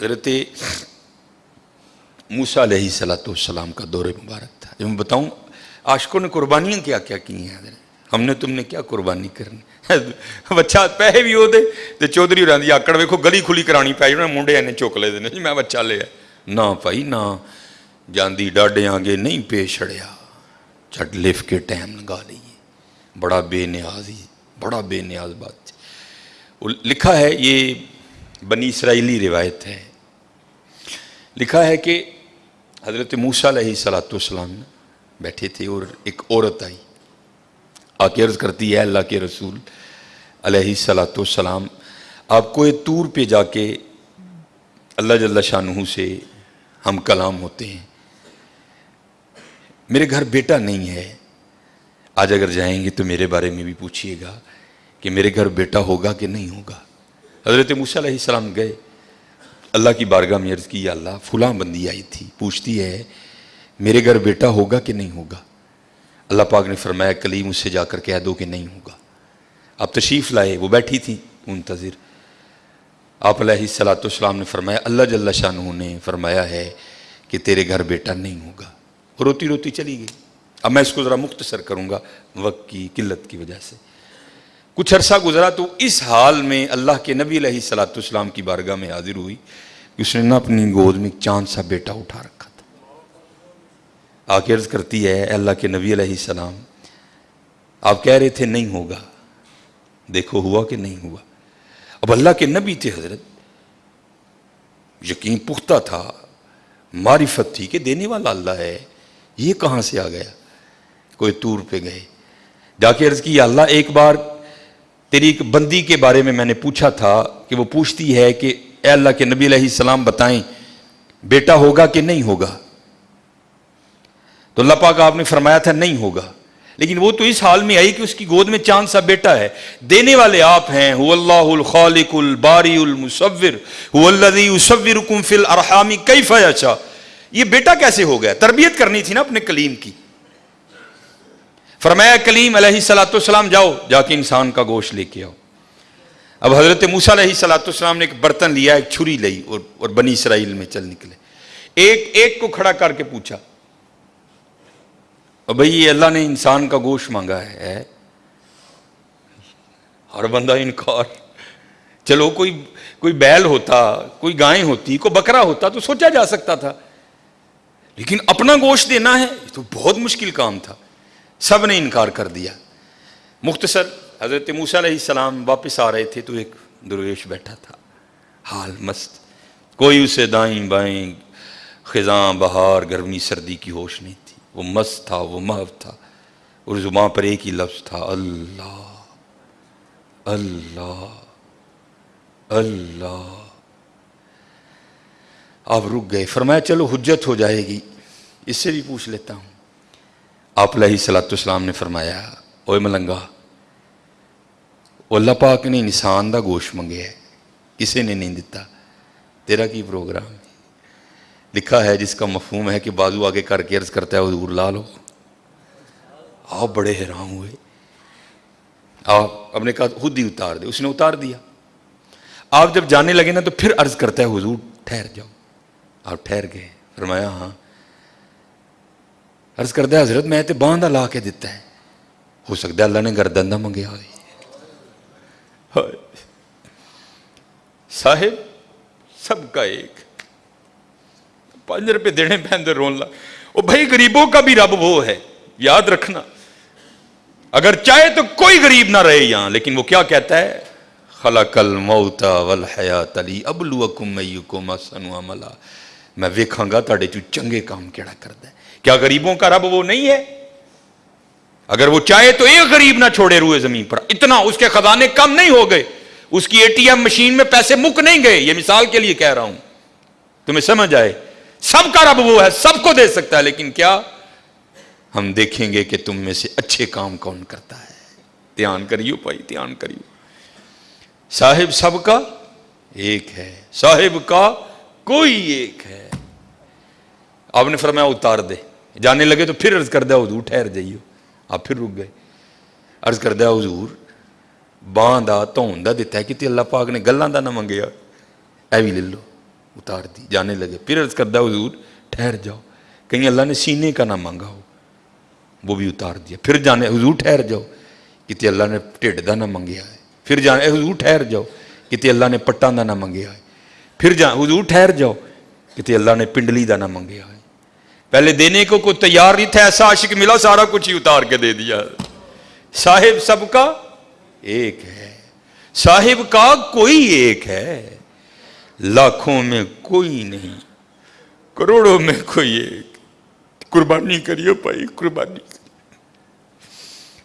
حضرت موسا علیہ صلاۃ والسلام کا دور مبارک تھا۔ جو میں بتاؤں، عاشقوں نے قربانیاں کیا کیا کی ہیں حضرت؟ ہم نے تم نے کیا قربانی کرنی؟ بچہ پیسے بھی ہو دے۔ تو چودھری رہی آکڑ ویکو گلی کھلی کرانی پی انہیں منڈے اینے چک لے دے جی میں بچہ لیا نہ بھائی نہ جاندی ڈاڈے آگے نہیں پے چھڑیا چٹ لف کے ٹائم لگا لیے بڑا بے نیاز ہی، بڑا بے نیاز بات۔ لکھا ہے، یہ بنی اسرائیلی روایت ہے۔ لکھا ہے کہ حضرت موسیٰ علیہ صلاۃ والسلام بیٹھے تھے اور ایک عورت آئی۔ آ کے عرض کرتی ہے اللہ کے رسول علیہ صلاۃ والسلام، آپ کو یہ طور پہ جا کے اللہ جل شاہ سے ہم کلام ہوتے ہیں۔ میرے گھر بیٹا نہیں ہے۔ آج اگر جائیں گے تو میرے بارے میں بھی پوچھئے گا کہ میرے گھر بیٹا ہوگا کہ نہیں ہوگا۔ حضرت موسیٰ علیہ السلام گئے۔ اللہ کی بارگاہ میں عرض کی، یا اللہ، فلاں بندی آئی تھی، پوچھتی ہے، میرے گھر بیٹا ہوگا کہ نہیں ہوگا؟ اللہ پاک نے فرمایا، کلیم اس سے جا کر کہہ دو کہ نہیں ہوگا۔ آپ تشریف لائے، وہ بیٹھی تھی، منتظر۔ آپ علیہ السلاۃ والسلام نے فرمایا، اللہ جل شاہ نے فرمایا ہے کہ تیرے گھر بیٹا نہیں ہوگا۔ روتی روتی چلی گئی۔ اب میں اس کو ذرا مختصر کروں گا، وقت کی قلت کی وجہ سے۔ کچھ عرصہ گزرا تو اس حال میں اللہ کے نبی علیہ صلاۃ السلام کی بارگاہ میں حاضر ہوئی کہ اس نے نہ اپنی گود میں چاند سا بیٹا اٹھا رکھا تھا۔ آ کے عرض کرتی ہے اللہ کے نبی علیہ السلام، آپ کہہ رہے تھے نہیں ہوگا۔ دیکھو ہوا کہ نہیں ہوا۔ اب اللہ کے نبی تھے حضرت، یقین پختہ تھا، معرفت تھی کہ دینے والا اللہ ہے، یہ کہاں سے آ گیا؟ کوئی تور پہ گئے۔ جا کے عرض کی اللہ، ایک بار تیری ایک بندی کے بارے میں میں نے پوچھا تھا کہ وہ پوچھتی ہے کہ اے اللہ کے نبی علیہ السلام بتائیں، بیٹا ہوگا کہ نہیں ہوگا؟ تو اللہ پاک آپ نے فرمایا تھا نہیں ہوگا۔ لیکن وہ تو اس حال میں آئی کہ اس کی گود میں چاند سا بیٹا ہے۔ دینے والے آپ ہیں، هو اللہ الخالق الباری المصور، هو الذي يصوركم في الارحام كيف يشاء یہ بیٹا کیسے ہو گیا؟ تربیت کرنی تھی نا اپنے کلیم کی۔ فرمایا، کلیم علیہ سلاۃ السلام جاؤ، جا کے انسان کا گوشت لے کے آؤ۔ اب حضرت موسا علیہ سلاۃ السلام نے ایک برتن لیا، ایک چھری لئی اور اور بنی اسرائیل میں چل نکلے۔ ایک ایک کو کھڑا کر کے پوچھا بھائی، یہ اللہ نے انسان کا گوشت مانگا ہے؟ ہر بندہ انکار۔ چلو، کوئی کوئی بیل ہوتا، کوئی گائے ہوتی، کوئی بکرا ہوتا تو سوچا جا سکتا تھا۔ لیکن اپنا گوشت دینا ہے تو بہت مشکل کام تھا۔ سب نے انکار کر دیا۔ مختصر حضرت موسیٰ علیہ السلام واپس آ رہے تھے تو ایک درویش بیٹھا تھا۔ حال مست۔ کوئی اسے دائیں بائیں خزاں، بہار، گرمی، سردی کی ہوش نہیں تھی۔ وہ مست تھا، وہ محو تھا۔ اور زباں پر ایک ہی لفظ تھا، اللہ۔ اللہ۔ اللہ۔ آپ رک گئے۔ فرمایا، چلو حجت ہو جائے گی۔ اس سے بھی پوچھ لیتا ہوں۔ آپ علیہ صلاۃ السلام نے فرمایا اوے ملنگا، اللہ پاک نے انسان دا گوشت منگے ہے کسی نے نہیں دیتا تیرا کی پروگرام لکھا ہے، جس کا مفہوم ہے کہ بازو آگے کر کے عرض کرتا ہے، حضور لا لو۔ آپ بڑے حیران ہوئے۔ آپ اپنے کہا خود ہی اتار دے، اس نے اتار دیا۔ آپ جب جانے لگے نا، تو پھر عرض کرتا ہے، حضور ٹھہر جاؤ۔ آپ ٹھہر گئے۔ فرمایا ہاں۔ عرض کرتا ہے، حضرت، میں تے باندھا لا کے دیتا ہے۔ ہو سکتا ہے اللہ نے گردن دا منگیا ہوئی صاحب، سب کا ایک۔ پانچ روپے دینے پہن رون لا۔ وہ بھائی، غریبوں کا بھی رب وہ ہے۔ یاد رکھنا۔ اگر چاہے تو کوئی غریب نہ رہے یہاں، لیکن وہ کیا کہتا ہے؟ خلق الموت والحیات لی ابلوکم ایکم احسن عملا۔ میں ویکھاں گا تاڑے چو چنگے کام کیڑا کردا ہے؟ کیا غریبوں کا رب وہ نہیں ہے؟ اگر وہ چاہے تو ایک غریب نہ چھوڑے روئے زمین پر۔ اتنا اس کے خزانے کم نہیں ہو گئے۔ اس کی اے ٹی ایم مشین میں پیسے مک نہیں گئے۔ یہ مثال کے لیے کہہ رہا ہوں۔ تمہیں سمجھ آئے؟ سب کا رب وہ ہے، سب کو دے سکتا ہے، لیکن کیا ہم دیکھیں گے کہ تم میں سے اچھے کام کون کرتا ہے؟ دھیان کریو بھائی، دھیان کریو۔ صاحب، سب کا ایک ہے۔ صاحب کا کوئی ایک ہے۔ آپ نے فرمایا اتار دے۔ جانے لگے تو پھر عرض کر دیا حضور ٹھہر جائیو آپ پھر رک گئے۔ عرض کر دیا حضور بان دا تون دا دیتا ہے کہ اللہ پاک نے گلان دا نہ منگیا۔ اے بھی لے لو، اتار دی۔ جانے لگے۔ پھر عرض کردہ حضور، ٹھہر جاؤ۔ کہیں اللہ نے سینے کا نہ مانگا ہو، وہ بھی اتار دیا۔ پھر جانے، حضور، ٹھہر جاؤ۔ کتے اللہ نے ٹھڈ دا نہ منگیا۔ ہے پھر جانے، حضور، ٹھہر جاؤ۔ کتے اللہ نے پٹاں دا نہ منگیا۔ ہے پھر جا حضور ٹھہر جاؤ۔ کہتے اللہ نے پنڈلی دانا منگیا ہے۔ پہلے دینے کو کوئی تیار نہیں تھا، ایسا عاشق ملا، سارا کچھ ہی اتار کے دے دیا۔ صاحب سب کا ایک ہے۔ صاحب کا کوئی ایک ہے۔ لاکھوں میں کوئی نہیں، کروڑوں میں کوئی ایک۔ قربانی کریو بھائی، قربانی۔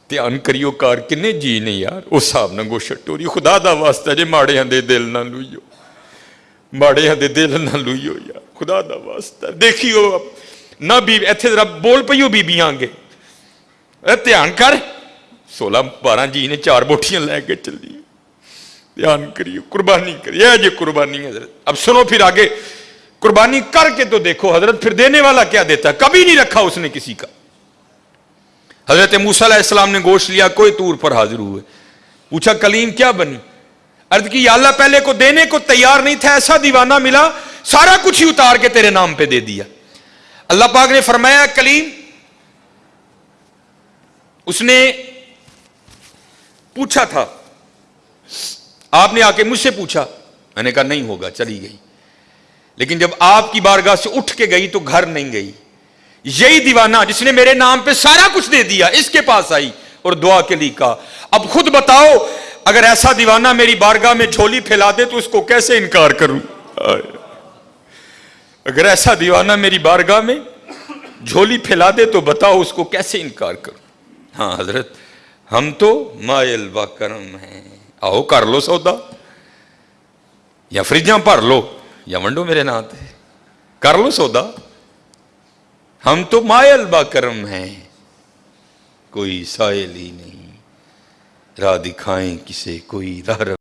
دھیان کریو کار، کنے جی نے یار وہ صاحب نگو شٹو ٹوری خدا دا واسطہ جے ماڑیاں ہندے دل نہ لوئیو۔ ਮਾੜਿਆਂ ਦੇ ਦਿਲ ਨਾ ਲੂਈਓ ਯਾਰ ਖੁਦਾ ਦਾ ਵਾਸਤਾ। بی ایتھے ਵੀ بول ਜ਼ਰਾ ਬੋਲ بی بی آنگے ਇਹ ਧਿਆਨ سولہ بارہ جی ਜੀ چار بوٹیاں لے کے چل دی دیان کریے قربانی کریے یہ جی قربانی ہے حضرت اب سنو پھر آگے قربانی کر کے تو دیکھو حضرت پھر دینے والا کیا دیتا ہے کبھی نہیں رکھا اس نے کسی کا حضرت موسیٰ علیہ السلام نے گوشت لیا کوئی طور پر حاضر ہوئے پوچھا کلیم کیا بنی عرض کی، یا اللہ پہلے کو دینے کو تیار نہیں تھا، ایسا دیوانہ ملا، سارا کچھ ہی اتار کے تیرے نام پہ دے دیا۔ اللہ پاک نے فرمایا، کلیم، اس نے پوچھا تھا۔ آپ نے آ کے مجھ سے پوچھا۔ میں نے کہا، نہیں ہوگا، چلی گئی۔ لیکن جب آپ کی بارگاہ سے اٹھ کے گئی تو گھر نہیں گئی۔ یہی دیوانہ جس نے میرے نام پہ سارا کچھ دے دیا، اس کے پاس آئی اور دعا کے لیے کہا۔ اب خود بتاؤ اگر ایسا دیوانہ میری بارگاہ میں جھولی پھیلا دے تو اس کو کیسے انکار کروں؟ اگر ایسا دیوانہ میری بارگاہ میں جھولی پھیلا دے تو بتاؤ اس کو کیسے انکار کروں؟ ہاں حضرت، ہم تو مائل با کرم ہیں۔ آؤ کر لو سودا۔ یا فریجاں بھر لو، یا ونڈو میرے نام کر لو سودا۔ ہم تو مائل با کرم ہیں۔ کوئی سائل ہی نہیں۔ راہ دکھائیں کسے کوئی راہ